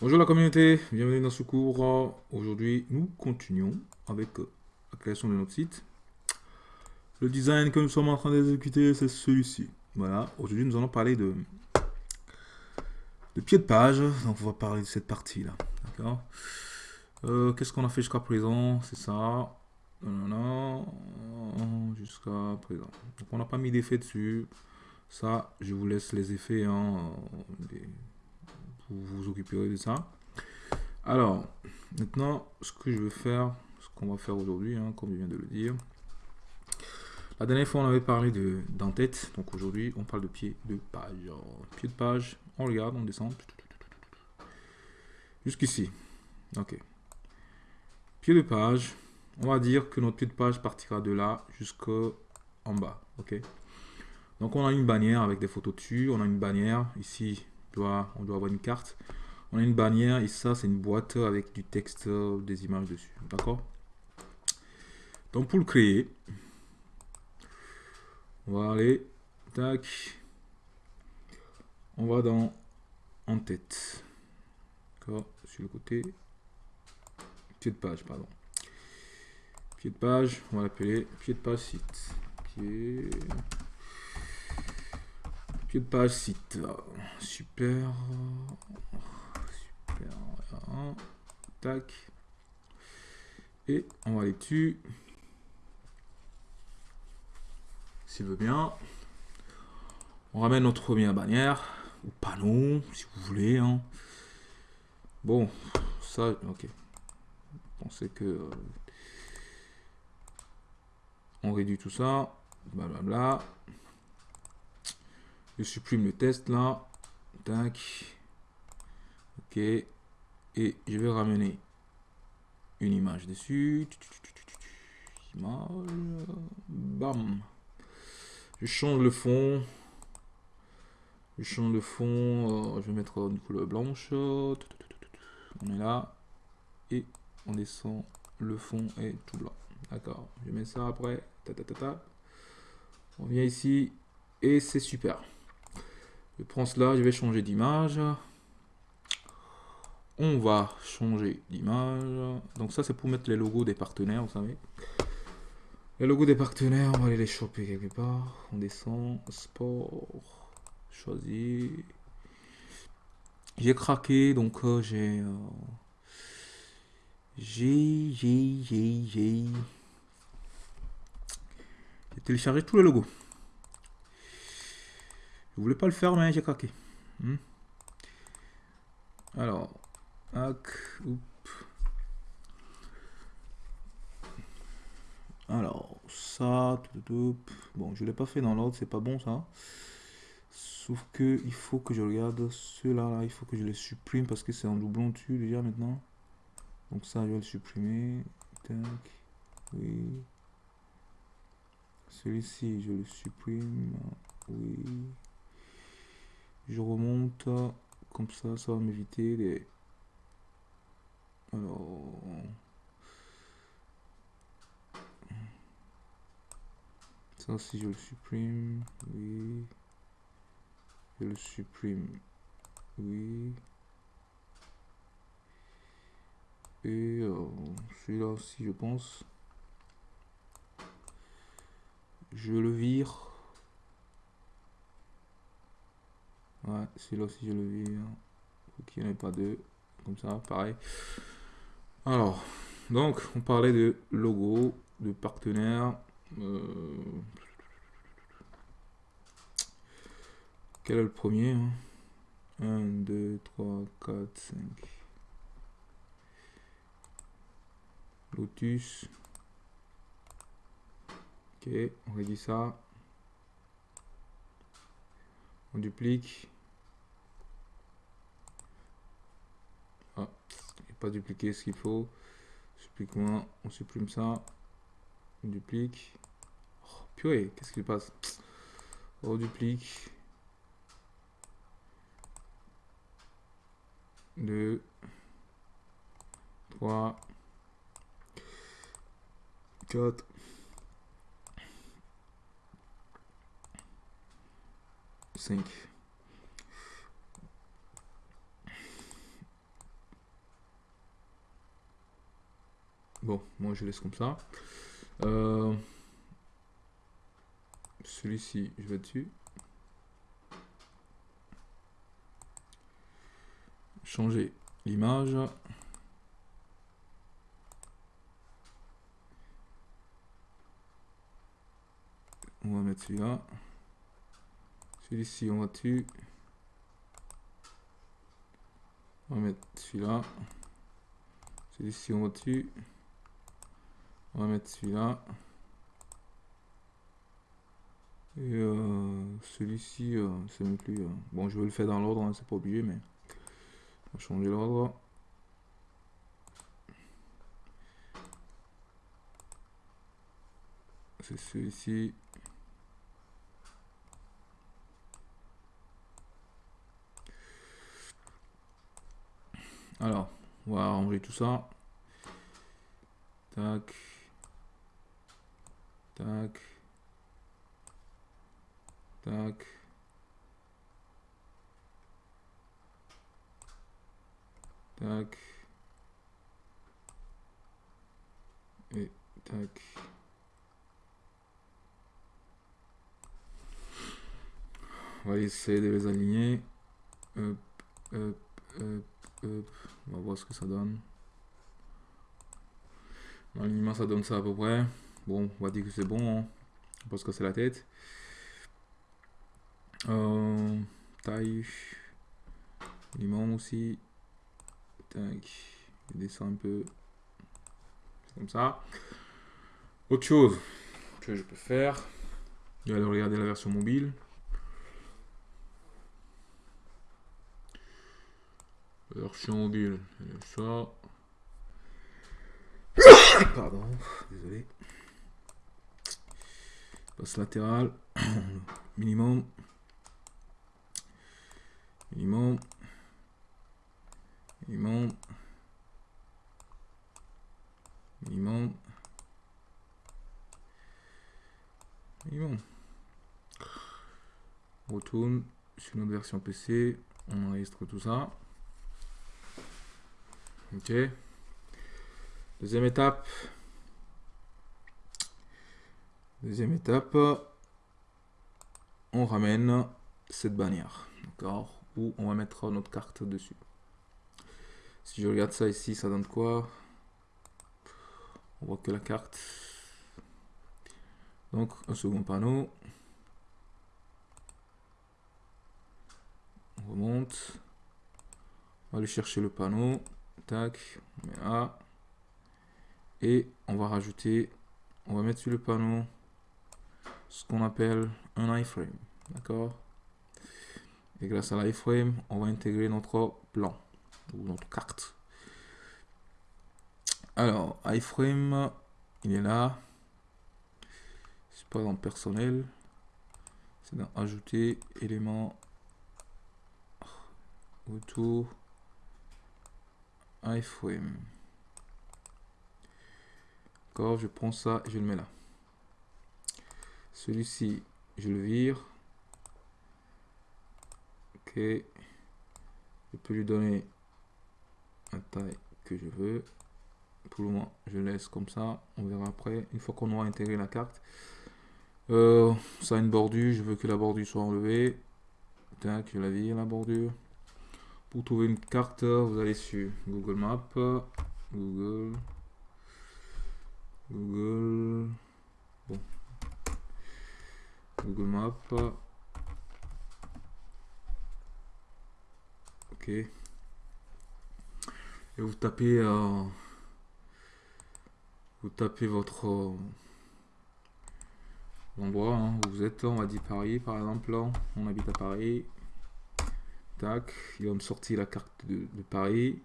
Bonjour la communauté, bienvenue dans ce cours. Aujourd'hui, nous continuons avec la création de notre site. Le design que nous sommes en train d'exécuter, c'est celui-ci. Voilà, aujourd'hui nous allons parler de, de pied de page. Donc on va parler de cette partie-là. D'accord? Euh, Qu'est-ce qu'on a fait jusqu'à présent? C'est ça. Jusqu'à présent. Donc on n'a pas mis d'effet dessus. Ça, je vous laisse les effets. Hein, vous vous occuperez de ça. Alors, maintenant, ce que je vais faire, ce qu'on va faire aujourd'hui, hein, comme je viens de le dire. La dernière fois, on avait parlé de d'en-tête. Donc aujourd'hui, on parle de pied de page. pied de page, on regarde, on descend. Jusqu'ici. Ok. Pied de page, on va dire que notre pied de page partira de là jusqu'en bas. Ok. Donc on a une bannière avec des photos dessus. On a une bannière ici on doit avoir une carte. On a une bannière et ça, c'est une boîte avec du texte, des images dessus. D'accord? Donc, pour le créer, on va aller, tac, on va dans en tête. Sur le côté, pied de page, pardon. Pied de page, on va l'appeler pied de page site. Page site. Super. Super. Tac. Et on va aller dessus. S'il veut bien. On ramène notre première bannière. Ou panneau, si vous voulez. Hein. Bon, ça, ok. Pensez que... Euh, on réduit tout ça. Blablabla. Je supprime le test là. Tac. Ok. Et je vais ramener une image dessus. Image. Bam. Je change le fond. Je change le fond. Euh, je vais mettre une couleur blanche. On est là. Et on descend. Le fond est tout blanc. D'accord. Je mets ça après. Ta, ta, ta, on vient ici. Et c'est super. Je prends cela, je vais changer d'image. On va changer d'image. Donc ça, c'est pour mettre les logos des partenaires, vous savez. Les logos des partenaires, on va aller les choper quelque part. On descend, sport, choisir. J'ai craqué, donc euh, j'ai... Euh, j'ai, j'ai, j'ai, j'ai... J'ai téléchargé tous les logos. Je voulais pas le faire, mais j'ai craqué. Hmm. Alors, Alors, ça, bon, je l'ai pas fait dans l'ordre, c'est pas bon ça. Sauf que il faut que je regarde ceux-là, là, il faut que je les supprime parce que c'est en doublon dessus déjà maintenant. Donc ça, je vais le supprimer. oui. Celui-ci, je le supprime. Oui je remonte comme ça ça va m'éviter les alors ça si je le supprime oui. Je le supprime oui. Et euh, celui-là aussi je pense. Je le vire Ouais, celui-là aussi je le vire. Faut qu'il n'y en ait pas deux. Comme ça, pareil. Alors, donc, on parlait de logo, de partenaire. Euh, quel est le premier 1, 2, 3, 4, 5. Lotus. Ok, on réduit ça. On duplique. Pas dupliquer ce qu'il faut. Supplique moins, on supprime ça. On duplique. Oh, purée, qu'est-ce qui passe? On duplique. 2, 3, 4, 5. Bon, moi je laisse comme ça. Euh, celui-ci, je vais dessus. Changer l'image. On va mettre celui-là. Celui-ci, on va dessus. On va mettre celui-là. Celui-ci, on va dessus. On va mettre celui-là. Et euh, celui-ci, euh, c'est même plus... Euh, bon, je vais le faire dans l'ordre, hein, c'est pas obligé, mais... On va changer l'ordre. C'est celui-ci. Alors, on va ranger tout ça. Tac. Tac. Tac. Tac. Et tac. On va essayer de les aligner. Hop, hop, hop, hop. On va voir ce que ça donne. L'alignement, ça donne ça à peu près. Bon, on va dire que c'est bon. Hein. Parce que c'est la tête. Euh, taille. Limon aussi. Tac. Je descend un peu. Comme ça. Autre chose que je peux faire. Je vais aller regarder la version mobile. Version mobile. Ça. Pardon, désolé. Latéral. Minimum. Minimum. Minimum. Minimum. Minimum. Retourne sur notre version PC. On enregistre tout ça. Ok. Deuxième étape. Deuxième étape. On ramène cette bannière. D'accord Où on va mettre notre carte dessus. Si je regarde ça ici, ça donne quoi? On voit que la carte. Donc, un second panneau. On remonte. On va aller chercher le panneau. Tac, on met. Et on va rajouter, on va mettre sur le panneau ce qu'on appelle un iframe. D'accord? Et grâce à l'iframe, on va intégrer notre plan ou notre carte. Alors, iframe, il est là. C'est pas dans personnel. C'est dans ajouter élément autour iframe je prends ça et je le mets là. Celui-ci, je le vire. Ok. Je peux lui donner la taille que je veux. Pour le moment, je laisse comme ça. On verra après. Une fois qu'on aura intégré la carte. Euh, ça a une bordure. Je veux que la bordure soit enlevée. Tac, je la vire la bordure. Pour trouver une carte, vous allez sur Google Maps. Google Google. Bon. Google Maps. Ok. Et vous tapez. Euh, vous tapez votre euh, endroit hein, où vous êtes. On va dire Paris par exemple. on habite à Paris. Tac. Il va me sortir la carte de, de Paris.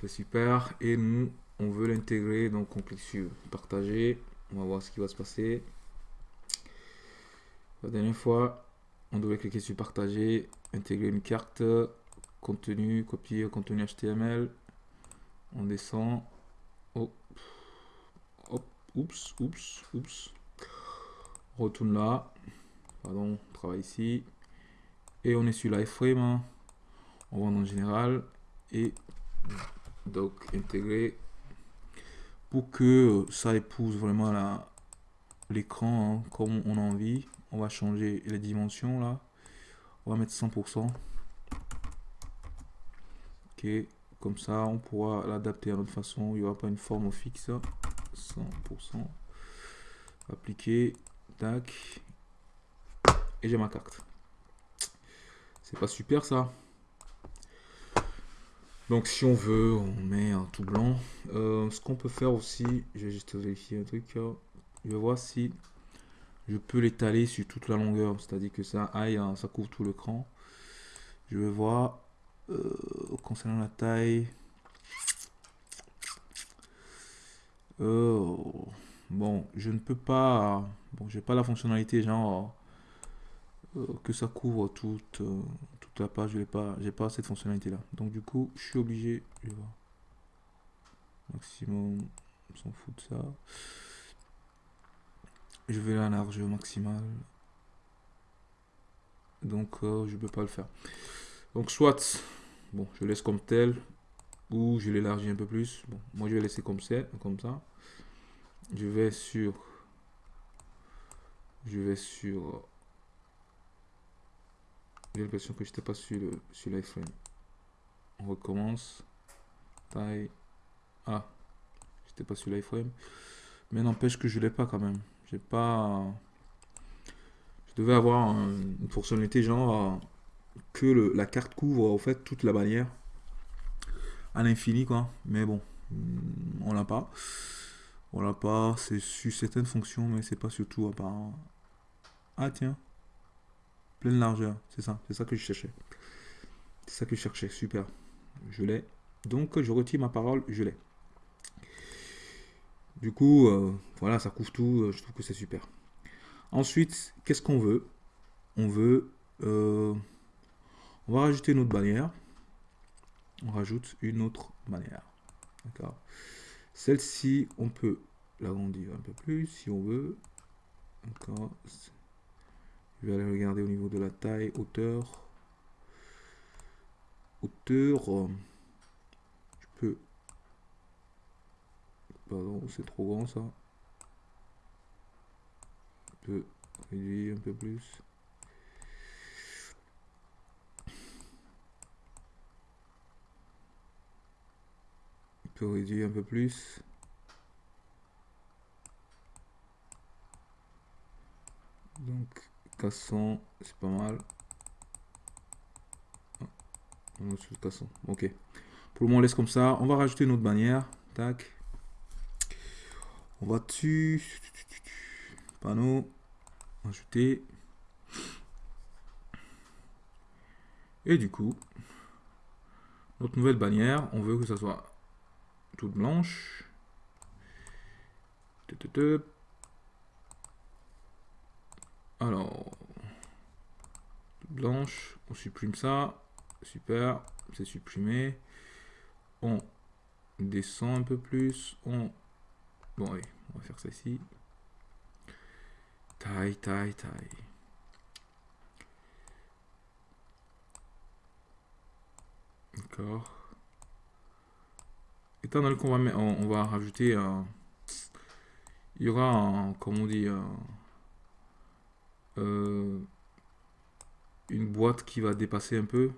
C'est super. Et nous, on veut l'intégrer, donc on clique sur partager. On va voir ce qui va se passer. La dernière fois, on devait cliquer sur partager, intégrer une carte, contenu, copier contenu HTML. On descend. Oh. Hop. Oups, oups, oups. Retourne là. Pardon, on travaille ici. Et on est sur l'iframe. Hein. On va dans général. Et donc intégrer pour que ça épouse vraiment l'écran hein, comme on a envie. On va changer les dimensions là. On va mettre 100%. Ok, comme ça on pourra l'adapter à notre façon. Il n'y aura pas une forme fixe. 100%. Appliquer. Tac. Et j'ai ma carte. C'est pas super ça. Donc si on veut, on met un tout blanc. Euh, ce qu'on peut faire aussi, je vais juste vérifier un truc. Hein. Je vais voir si je peux l'étaler sur toute la longueur. C'est-à-dire que ça aille, hein, ça couvre tout l'écran. Je vais voir euh, concernant la taille. Euh, bon, je ne peux pas. Bon, j'ai pas la fonctionnalité genre que ça couvre toute la page, je n'ai pas, j'ai pas cette fonctionnalité là. Donc du coup, je suis obligé, je vais voir. Maximum, on s'en fout de ça. Je vais la largeur maximale. Donc euh, je peux pas le faire. Donc soit, bon, je laisse comme tel, ou je l'élargis un peu plus. Bon, moi je vais laisser comme c'est, comme ça. Je vais sur, je vais sur j'ai l'impression que je n'étais pas sur le sur l'iFrame. On recommence. Taille. Ah, j'étais pas sur l'iFrame. Mais n'empêche que je l'ai pas quand même. J'ai pas. Je devais avoir une fonctionnalité genre que le, la carte couvre en fait toute la bannière à l'infini quoi. Mais bon, on l'a pas. On l'a pas. C'est sur certaines fonctions, mais c'est pas sur tout à part. Ah tiens pleine largeur. C'est ça, c'est ça que je cherchais. C'est ça que je cherchais, super. Je l'ai. Donc je retire ma parole, je l'ai. Du coup, euh, voilà, ça couvre tout, euh, je trouve que c'est super. Ensuite, qu'est-ce qu'on veut? On veut... Euh, on va rajouter une autre bannière. On rajoute une autre bannière. D'accord? Celle-ci, on peut l'agrandir un peu plus si on veut. D'accord je vais aller regarder au niveau de la taille, hauteur. Hauteur. Je peux. Pardon, c'est trop grand ça. Je peux réduire un peu plus. Je peux réduire un peu plus. Donc 400, c'est pas mal. Ah, ok. Pour le moment, on laisse comme ça. On va rajouter une autre bannière. Tac. On va dessus. Panneau. Ajouter. Et du coup, notre nouvelle bannière, on veut que ça soit toute blanche. Alors, blanche, on supprime ça. Super, c'est supprimé. On descend un peu plus. On... Bon, allez, on va faire ça ici. Taille, taille, taille. D'accord. Étant donné qu'on va, on, va rajouter un... Il y aura un, comment on dit, un euh, une boîte qui va dépasser un peu.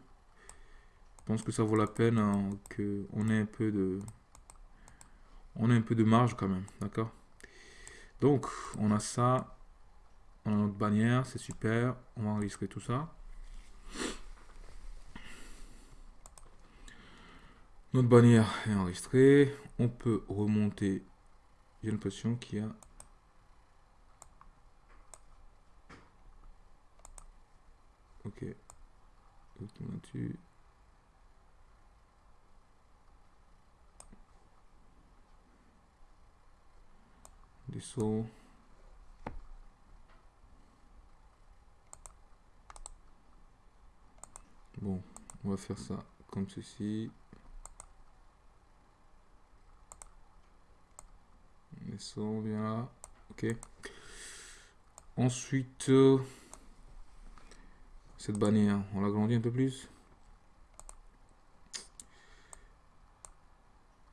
Je pense que ça vaut la peine hein, qu'on ait un peu de on a un peu de marge quand même, d'accord? Donc, on a ça, on a notre bannière, c'est super, on va enregistrer tout ça. Notre bannière est enregistrée, on peut remonter, j'ai l'impression qu'il y a Ok. Des sauts. Bon, on va faire ça comme ceci. Les sauts, bien là. Ok. Ensuite, euh, cette bannière, on l'agrandit un peu plus.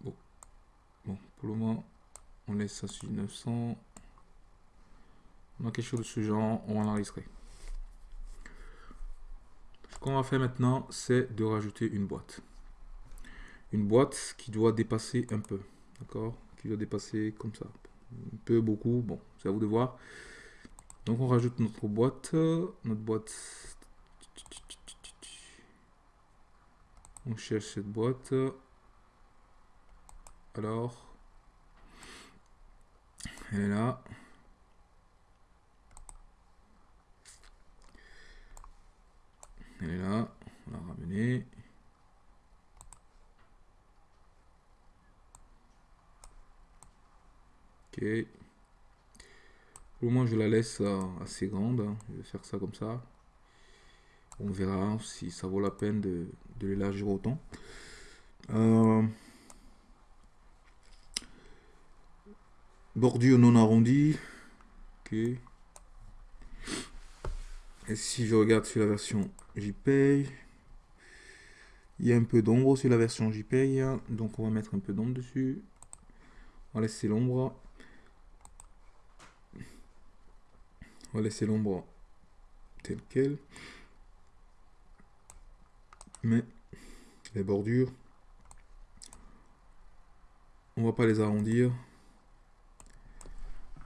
Bon. bon, pour le moment, On laisse ça sur 900. On a quelque chose de ce genre, on va l'enregistrer. Ce qu'on va faire maintenant, c'est de rajouter une boîte. Une boîte qui doit dépasser un peu. D'accord? Qui doit dépasser comme ça. Un peu, beaucoup, bon, c'est à vous de voir. Donc on rajoute notre boîte. Notre boîte. On cherche cette boîte. Alors. Elle est là. Elle est là. On l'a ramener. Ok. Pour le je la laisse euh, assez grande. Hein. Je vais faire ça comme ça. On verra si ça vaut la peine de, l'élargir autant. Euh, bordure non arrondie. Ok. Et si je regarde sur la version JPEG, il y a un peu d'ombre sur la version JPEG. Donc on va mettre un peu d'ombre dessus. On va laisser l'ombre. On va laisser l'ombre telle quelle. Mais les bordures, on va pas les arrondir.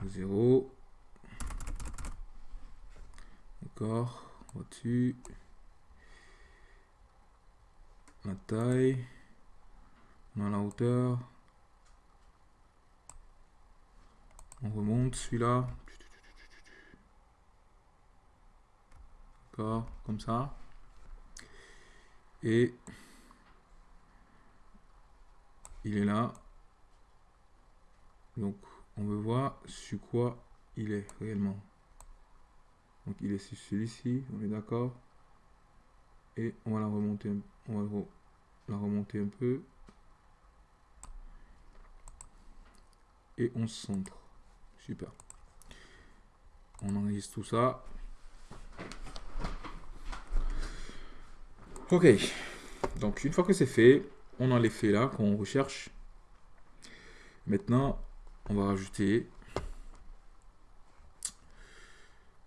0. D'accord. Au-dessus. La taille. On la hauteur. On remonte celui-là. comme ça. Et il est là. Donc, on veut voir sur quoi il est réellement. Donc, il est sur celui-ci, on est d'accord. Et on va la remonter, on va la remonter un peu. Et on centre. Super. On enregistre tout ça. Ok, donc une fois que c'est fait, on a l'effet là qu'on recherche. Maintenant, on va rajouter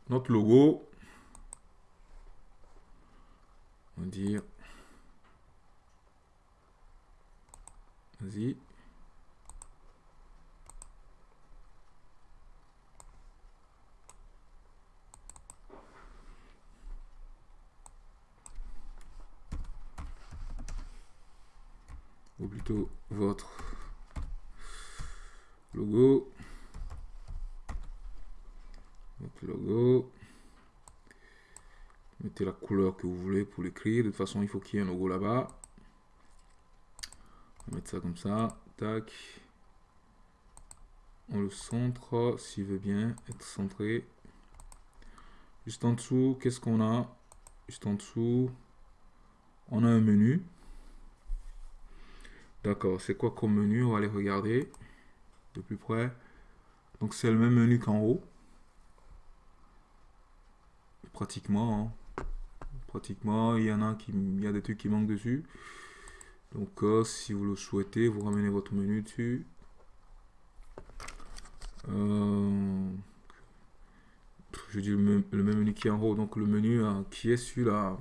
notre logo. On va dire, vas-y, ou plutôt votre logo. Logo. Mettez la couleur que vous voulez pour l'écrire. De toute façon, il faut qu'il y ait un logo là-bas. On va mettre ça comme ça. Tac. On le centre, s'il veut bien être centré. Juste en dessous, qu'est-ce qu'on a? Juste en dessous, on a un menu. D'accord, c'est quoi comme menu? On va aller regarder de plus près. Donc c'est le même menu qu'en haut. Pratiquement. Hein. Pratiquement, il y en a qui, il y a des trucs qui manquent dessus. Donc euh, si vous le souhaitez, vous ramenez votre menu dessus. Euh, je dis le même, menu qui est en haut, donc le menu euh, qui est sur la,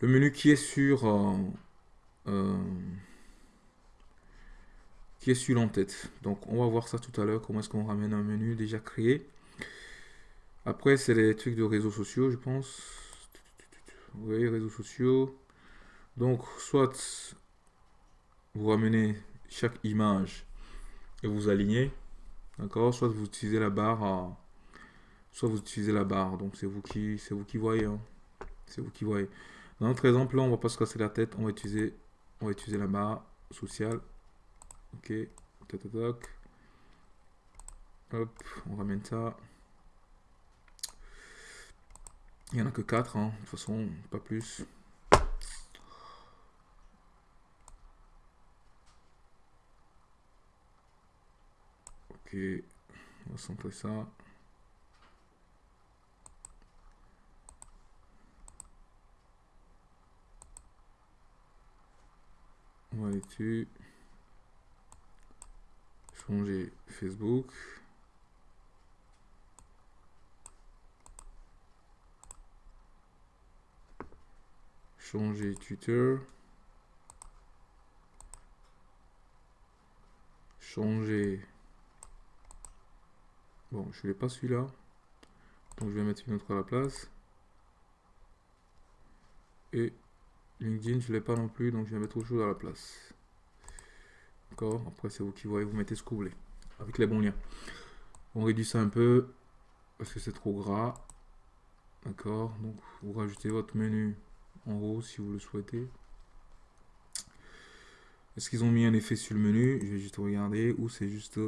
le menu qui est sur qui est sur l'entête. Donc on va voir ça tout à l'heure, comment est-ce qu'on ramène un menu déjà créé. Après, c'est les trucs de réseaux sociaux, je pense. Oui, réseaux sociaux. Donc, soit vous ramenez chaque image et vous alignez. D'accord? Soit vous utilisez la barre Soit vous utilisez la barre. Donc, c'est vous qui c'est vous qui voyez. Hein. C'est vous qui voyez. Dans notre exemple, là, on va pas se casser la tête. On va utiliser on va utiliser la barre sociale. Ok. Toc, toc, Hop, on ramène ça. Il n'y en a que 4, hein. de toute façon, pas plus. Ok, on va centrer ça. On va aller dessus. Changer Facebook. Changer Twitter. Changer... Bon, je ne vais pas celui-là. Donc je vais mettre une autre à la place. Et LinkedIn, je ne l'ai pas non plus, donc je vais mettre autre chose à la place. D'accord Après, c'est vous qui voyez, vous mettez ce que vous voulez. Avec les bons liens. On réduit ça un peu, parce que c'est trop gras. D'accord Donc, vous rajoutez votre menu en haut, si vous le souhaitez. Est-ce qu'ils ont mis un effet sur le menu? Je vais juste regarder. Ou c'est juste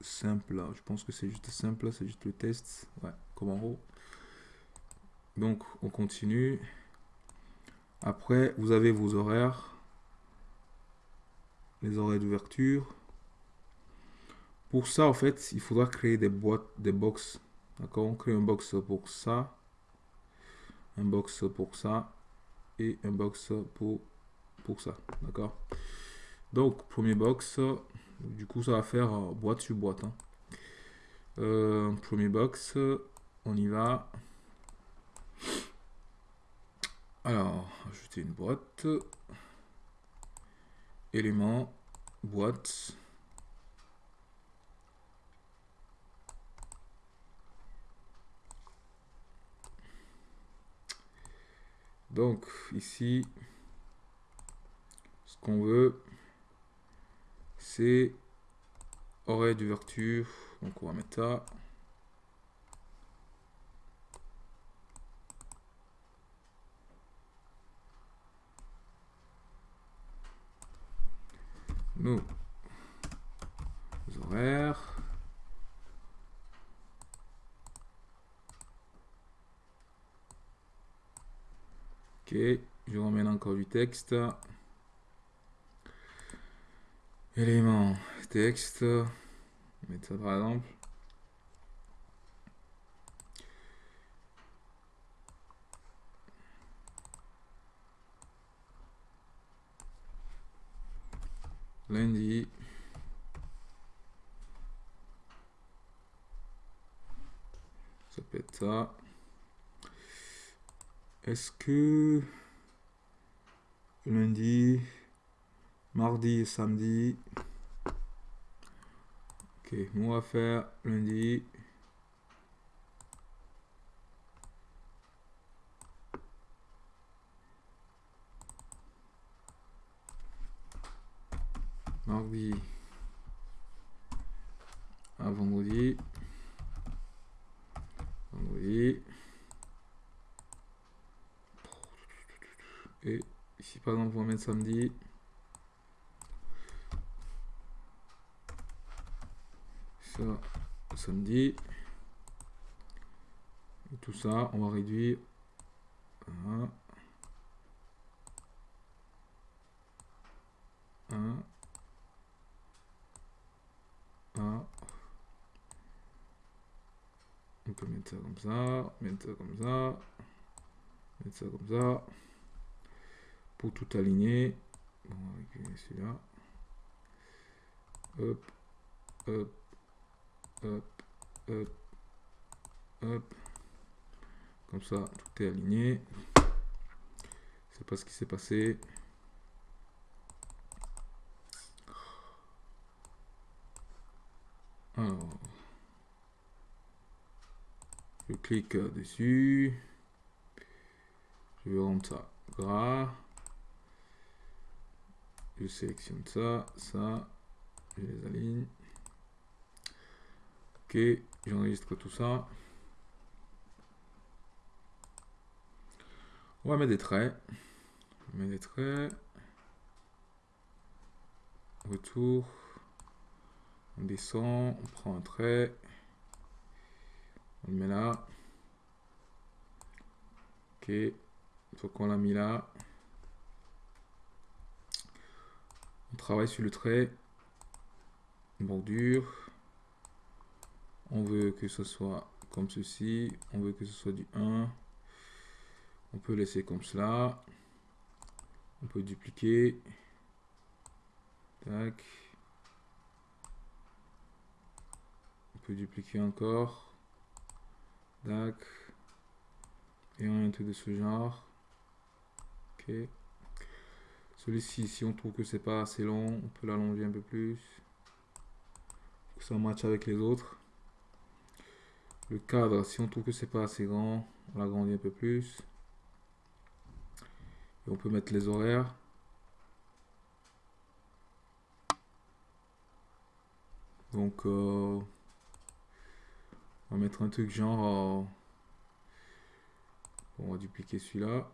simple là? Je pense que c'est juste simple c'est juste le test. Ouais, comme en haut. Donc, on continue. Après, vous avez vos horaires. Les horaires d'ouverture. Pour ça, en fait, il faudra créer des boîtes, des box. D'accord On crée un box pour ça. Un box pour ça. Et un box pour, pour ça. D'accord Donc, premier box. Du coup, ça va faire euh, boîte sur boîte. Hein. Euh, premier box. On y va. Alors, ajouter une boîte. Élément, boîte. Donc, ici, ce qu'on veut, c'est horaire d'ouverture. Donc, on va mettre ça. Nos horaires. Ok, je remets encore du texte. Élément texte. Mettre ça par exemple. Lundi. Ça peut être ça. Est-ce que lundi, mardi et samedi? Ok, on va faire lundi. Mardi à vendredi. Vendredi. Et ici par exemple on va mettre samedi. Ça, samedi. Et tout ça, on va réduire. Un. Un. On peut mettre ça comme ça, mettre ça comme ça, mettre ça comme ça. Pour tout aligner. on va récupérer celui-là. Hop, hop, hop, hop, hop. Comme ça, tout est aligné. C'est pas ce qui s'est passé. Alors, je clique dessus. Je vais rendre ça gras. Je sélectionne ça, ça. Je les aligne. Ok, j'enregistre tout ça. On va mettre des traits. On met des traits. Retour. On descend, on prend un trait. On le met là. Ok. Fois qu'on l'a mis là. On travaille sur le trait. Bordure. On veut que ce soit comme ceci. On veut que ce soit du 1. On peut laisser comme cela. On peut dupliquer. Tac. Dupliquer encore. Dac. Et un truc de ce genre. Ok. Celui-ci, si on trouve que c'est pas assez long, on peut l'allonger un peu plus. Que ça matche avec les autres. Le cadre, si on trouve que c'est pas assez grand, on l'agrandit un peu plus. Et on peut mettre les horaires. Donc, euh, on va mettre un truc genre... Euh, on va dupliquer celui-là.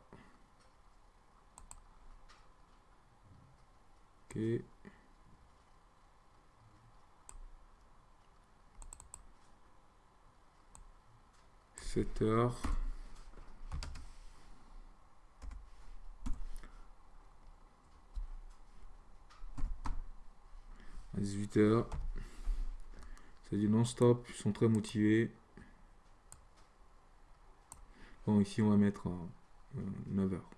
Ok. 7 heures. À 18 heures. Du non-stop, ils sont très motivés. Bon, ici on va mettre 9 heures.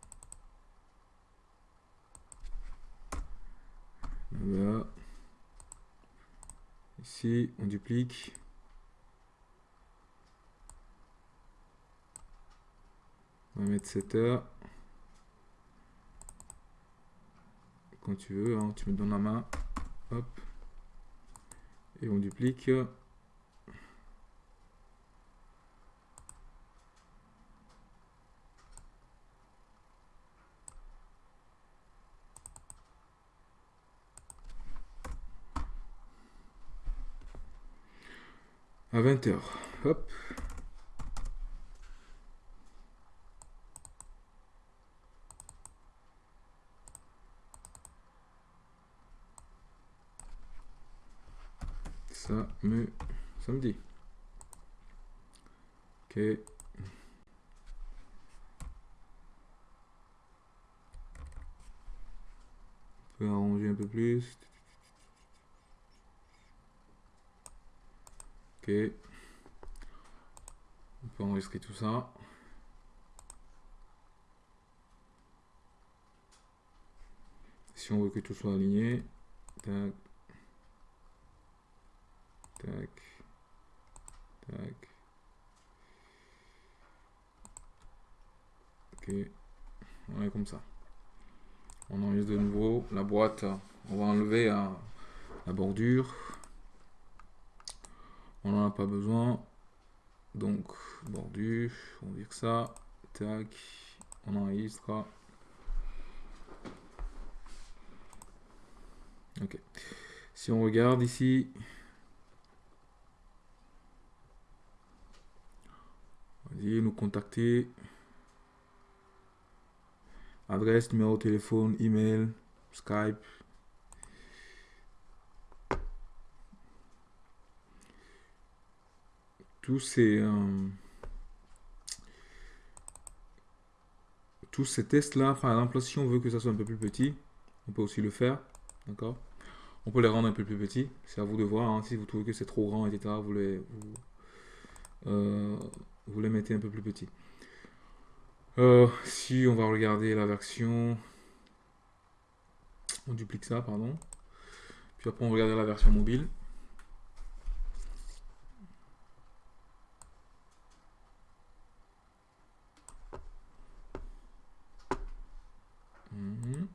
9 heures. Ici, on duplique. On va mettre 7 heures. Quand tu veux, hein, tu me donnes la main. Hop. Et on duplique. à 20 heures. Hop. ça me samedi. Ok. On peut arranger un peu plus. Ok. On peut enregistrer tout ça. Si on veut que tout soit aligné, tac, Tac. Ok. On est comme ça. On enregistre de nouveau la boîte. On va enlever la bordure. On n'en a pas besoin. Donc, bordure. On vire ça. Tac. On enregistre. Ok. Si on regarde ici, nous contacter. Adresse, numéro de téléphone, email, Skype. Tous ces, euh, tous ces tests-là, par exemple, si on veut que ça soit un peu plus petit, on peut aussi le faire. D'accord? On peut les rendre un peu plus petits. C'est à vous de voir. Hein. si vous trouvez que c'est trop grand, etc., vous les... Euh, vous les mettez un peu plus petit. Euh, si on va regarder la version, on duplique ça, pardon. Puis après on regarde la version mobile. Mhm.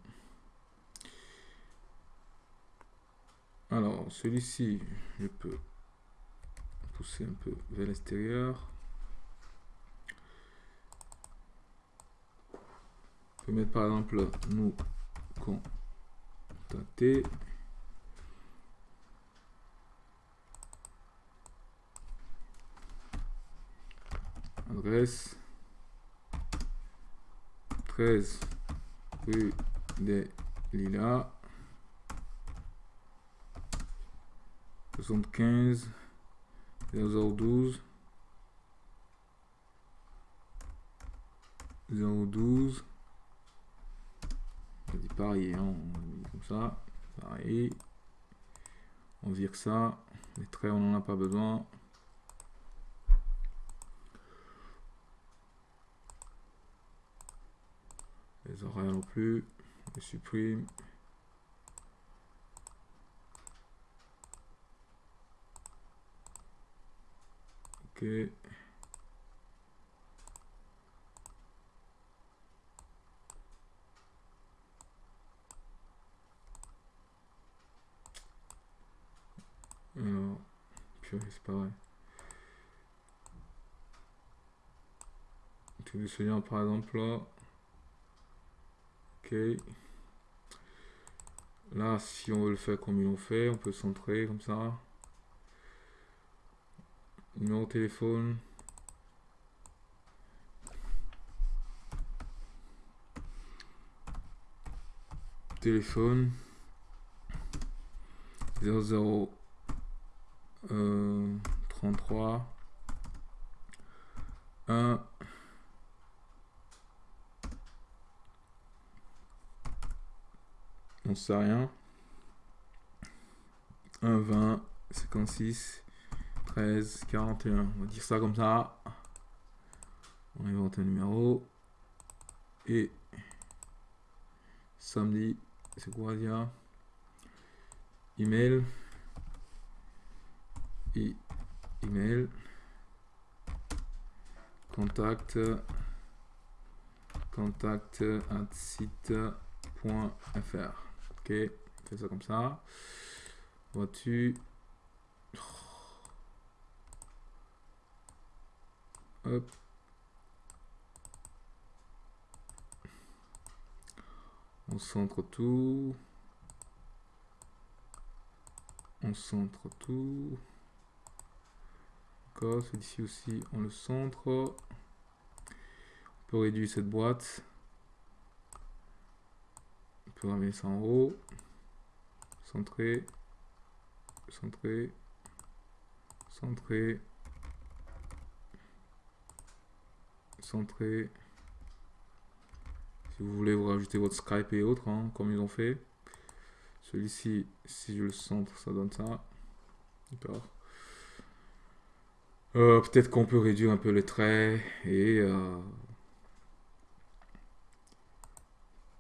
Alors, celui-ci, je peux pousser un peu vers l'extérieur. Peut mettre par exemple nous contacter. Adresse. 13 rue des Lilas. 75 012 012 hein, comme ça, pareil. On vire ça, les traits on n'en a pas besoin. Les horaires non plus, les supprime. Ok. Alors, c'est pas vrai. Tu veux souvenir par exemple là. Ok. Là, si on veut le faire comme ils l'ont fait, on peut centrer comme ça. Numéro de téléphone. Téléphone. 00 euh, 33 1 on sait rien. 1 20 56 13 41 on va dire ça comme ça. On invente un numéro. Et samedi c'est quoi dire email email contact contact at site.fr ok fais ça comme ça. Vois-tu? Hop. On centre tout. On centre tout celui-ci aussi on le centre. On peut réduire cette boîte. On peut ramener ça en haut. Centrer. Centrer. Centrer. Centrer. Si vous voulez vous rajouter votre Skype et autres, hein, comme ils ont fait. Celui-ci, si je le centre, ça donne ça. D'accord. Euh, peut-être qu'on peut réduire un peu les traits et euh,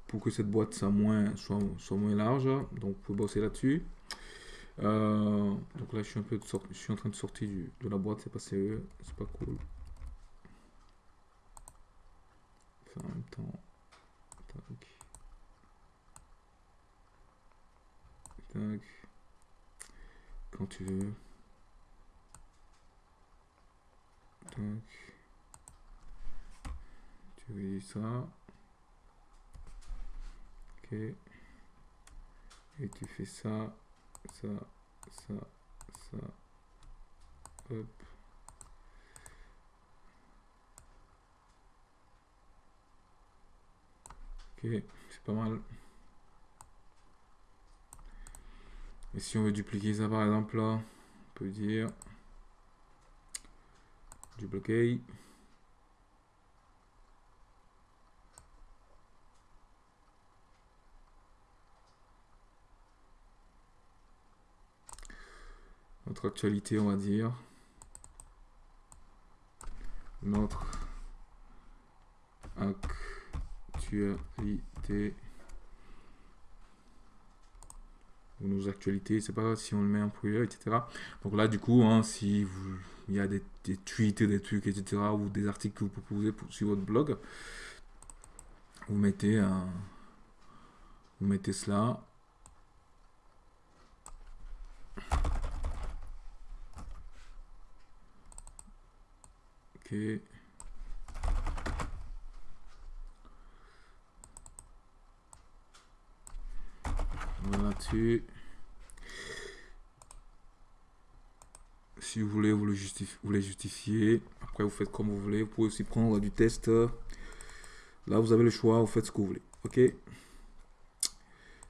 pour que cette boîte soit moins, large. Donc, vous pouvez bosser là-dessus. Euh, donc là, je suis un peu en train de sortir de la boîte, c'est pas sérieux, c'est pas cool. en même temps. Quand tu veux. Donc, tu veux ça? Ok. Et tu fais ça, ça, ça, ça. Hop. Ok, c'est pas mal. Et si on veut dupliquer ça par exemple là, on peut dire duplicate notre actualité on va dire. Notre actualité nos actualités, c'est pas si on le met en privé, etc. Donc là, du coup, hein, si vous, il y a des, des tweets, des trucs, etc., ou des articles que vous proposez pour, sur votre blog, vous mettez, un, vous mettez cela. Ok. Si vous voulez, vous, le justifiez, vous les justifier. Après, vous faites comme vous voulez. Vous pouvez aussi prendre du test. Là, vous avez le choix. Vous faites ce que vous voulez. OK?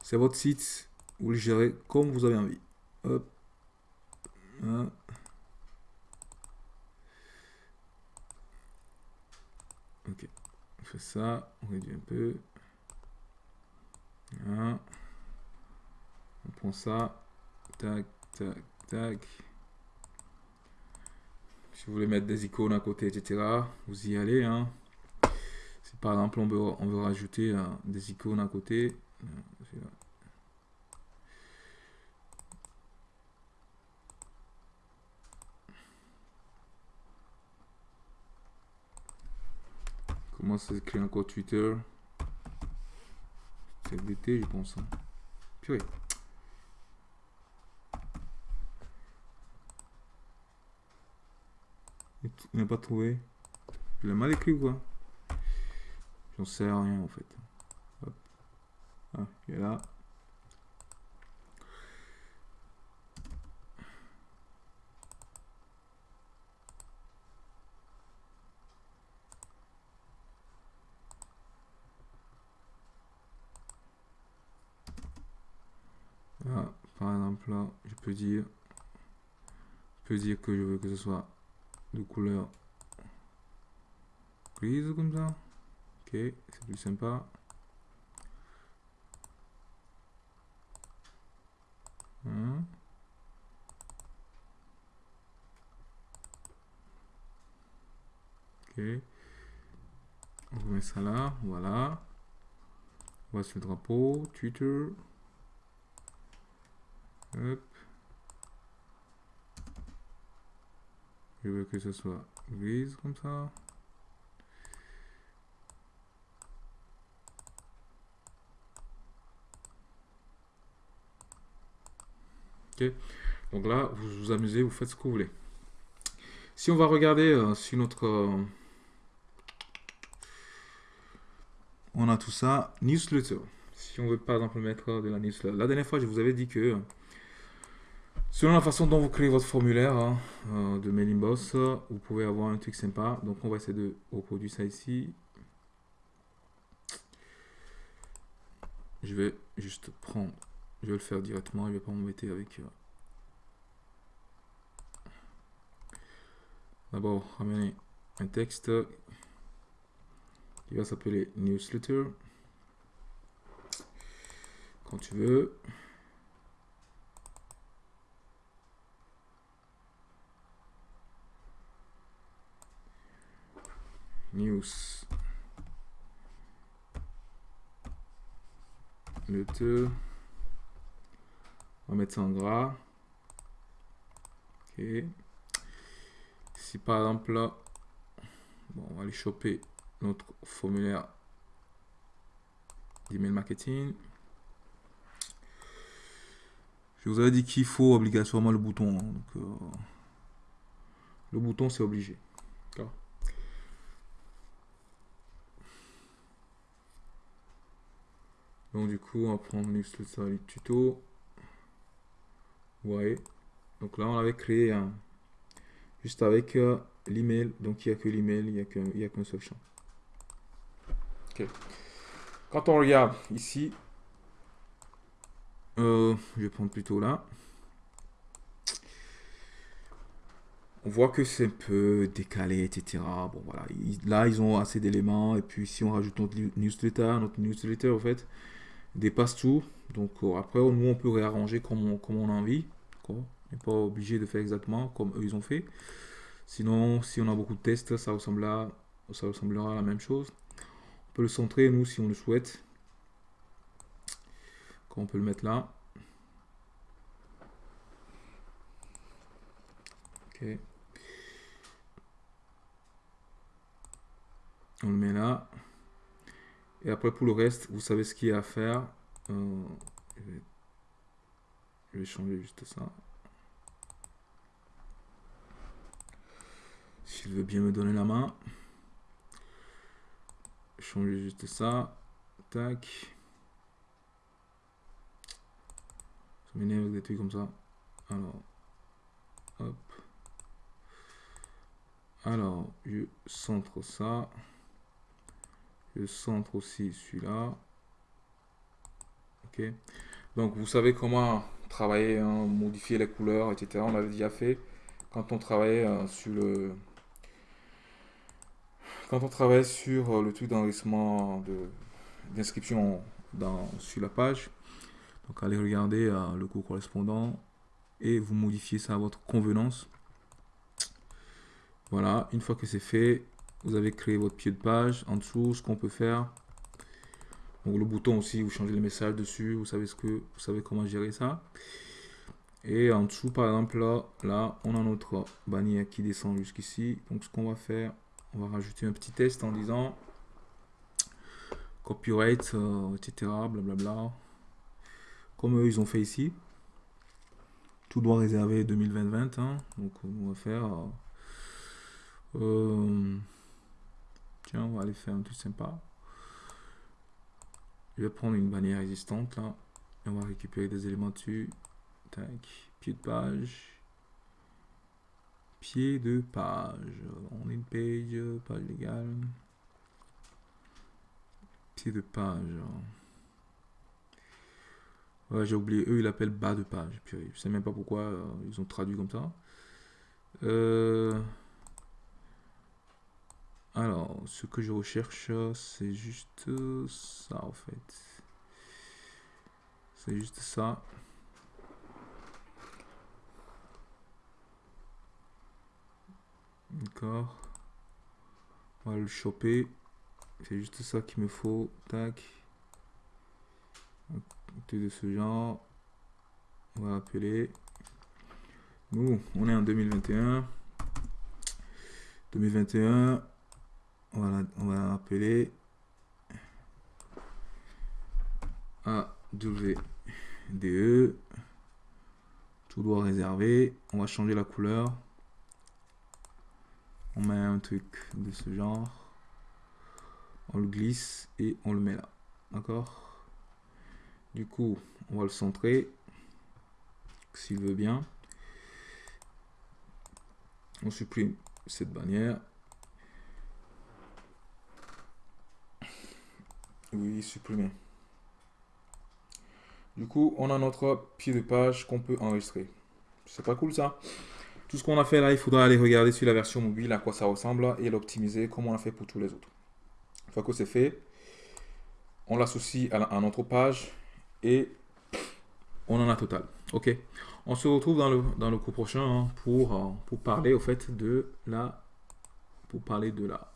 C'est votre site. Vous le gérez comme vous avez envie. Hop. Hein? Ok. On fait ça. On réduit un peu. Hein? On prend ça. Tac, tac, tac. Si vous voulez mettre des icônes à côté, etc., vous y allez. Hein. Si par exemple on veut, on veut rajouter euh, des icônes à côté, euh, Comment ça s'écrit encore Twitter? C'est l'été, je pense. Hein. Purée. Il n'a pas trouvé. Je l'ai mal écrit quoi? J'en sais rien en fait. Ah, est là. Ah, par exemple là, je peux dire, je peux dire que je veux que ce soit de couleur grise comme ça. Ok, c'est plus sympa. Hein? Ok. On remet ça là, voilà. Voici le drapeau, Twitter. Je veux que ce soit grise comme ça. Ok. Donc là, vous vous amusez, vous faites ce que vous voulez. Si on va regarder euh, sur notre... Euh, on a tout ça, newsletter. Si on veut par exemple mettre de la newsletter. La dernière fois, je vous avais dit que Selon la façon dont vous créez votre formulaire hein, euh, de mailing boss, vous pouvez avoir un truc sympa. Donc on va essayer de reproduire ça ici. Je vais juste prendre, je vais le faire directement, je ne vais pas m'embêter avec... Euh, d'abord, ramener un texte qui va s'appeler newsletter. Quand tu veux. News le te on va mettre ça en gras. Ok. Si par exemple là on va aller choper notre formulaire d'email marketing. Je vous avais dit qu'il faut obligatoirement le bouton hein, euh, le bouton c'est obligé d'accord Donc du coup, on va prendre newsletter tuto. Ouais. Donc là, on avait créé un, juste avec euh, l'email. Donc il n'y a que l'email, il n'y a qu'un seul champ. Ok. Quand on regarde ici, euh, je vais prendre plutôt là. On voit que c'est un peu décalé, etc. Bon voilà, là ils ont assez d'éléments. Et puis si on rajoute notre newsletter, notre newsletter en fait, dépasse tout. Donc euh, après, nous, on peut réarranger comme on, comme a envie. On n'est pas obligé de faire exactement comme eux, ils ont fait. Sinon, si on a beaucoup de tests, ça, ressemblera, ça ressemblera à la même chose. On peut le centrer, nous, si on le souhaite. on peut le mettre là. Ok. On le met là. Et après, pour le reste, vous savez ce qu'il y a à faire. Euh, je, vais, changer juste ça. S'il veut bien me donner la main. Changer juste ça. Tac. Ça m'énerve avec des trucs comme ça. Alors. Hop. Alors, je centre ça. Je centre aussi celui-là. Ok. Donc vous savez comment travailler, hein, modifier les couleurs, etc. On l'avait déjà fait quand on travaillait euh, sur le quand on travaille sur euh, le truc d'enregistrement d'inscription sur la page. Donc allez regarder euh, le cours correspondant et vous modifiez ça à votre convenance. Voilà, une fois que c'est fait, vous avez créé votre pied de page. En dessous, ce qu'on peut faire. Donc le bouton aussi, vous changez les messages dessus. Vous savez ce que vous savez comment gérer ça. Et en dessous, par exemple, là, là, on a notre bannière qui descend jusqu'ici. Donc ce qu'on va faire, on va rajouter un petit test en disant copyright, euh, etc. Blablabla. Comme eux, ils ont fait ici. Tout doit réserver 2020 hein. Donc, on va faire... Euh, on va aller faire un truc sympa. Je vais prendre une bannière existante là. Et on va récupérer des éléments dessus. Tac. Pied de page. Pied de page. On une page, page légale. Pied de page. J'ai oublié. Eux, ils l'appellent bas de page. Puis, je sais même pas pourquoi euh, ils ont traduit comme ça. Euh, alors, ce que je recherche, c'est juste ça, en fait. C'est juste ça. D'accord. On va le choper. C'est juste ça qu'il me faut. Tac. De ce genre. On va appeler. Nous, on est en 2021. 2021. Voilà, on va appeler AWDE. Tout doit réserver. On va changer la couleur. On met un truc de ce genre. On le glisse et on le met là. D'accord? Du coup, on va le centrer. S'il veut bien. On supprime cette bannière. Oui, supprimer. Du coup, on a notre pied de page qu'on peut enregistrer. C'est pas cool ça? Tout ce qu'on a fait là, il faudra aller regarder sur la version mobile à quoi ça ressemble et l'optimiser comme on a fait pour tous les autres. Une fois que c'est fait, on l'associe à, notre page et on en a total. Ok? On se retrouve dans le, dans le cours prochain hein, pour, euh, pour parler au fait de la... Pour parler de la...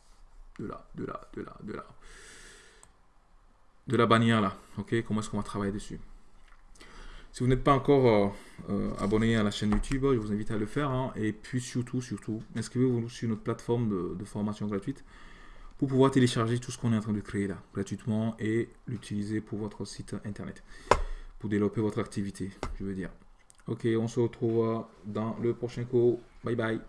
De la, de la, de la, de la de la bannière là. Ok, comment est-ce qu'on va travailler dessus? Si vous n'êtes pas encore euh, euh, abonné à la chaîne YouTube, je vous invite à le faire. Hein. et puis surtout, surtout, inscrivez-vous sur notre plateforme de, formation gratuite pour pouvoir télécharger tout ce qu'on est en train de créer là, gratuitement, et l'utiliser pour votre site internet, pour développer votre activité, je veux dire. Ok, on se retrouve dans le prochain cours. Bye bye.